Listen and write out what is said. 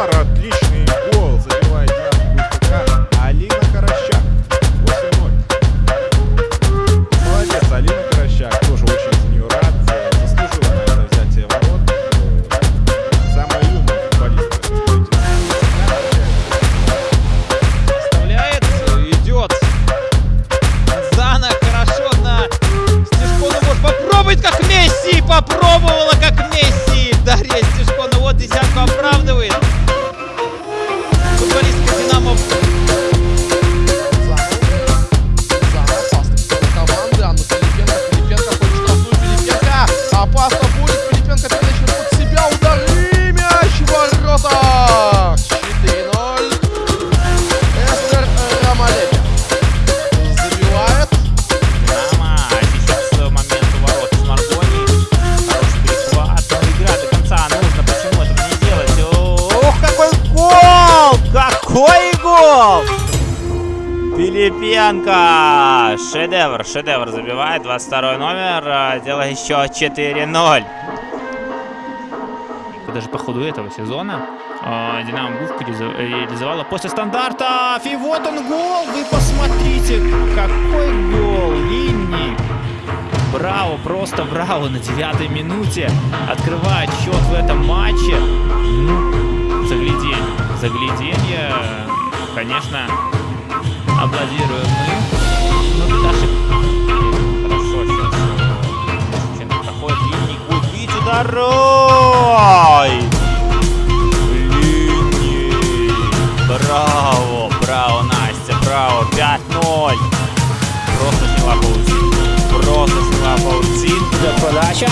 para Aposta Филипенко! Шедевр, шедевр забивает. 22 номер. а, Дело еще 4-0. Даже по ходу этого сезона а, Динамо Гувка реализо- реализовала после стандарта. И вот он гол! Вы посмотрите, какой гол! Линни Браво, просто браво на девятой минуте открывает счет в этом матче. Ну, загляденье, загляденье, конечно, аплодируем мы. Ну, тут ошибка. Хорошо сейчас. Чем проходит линий, будет бить удар. Ой! Линий. Браво, браво, Настя, браво. 5-0. Просто сняла паутинку. Просто сняла паутинку. Подача.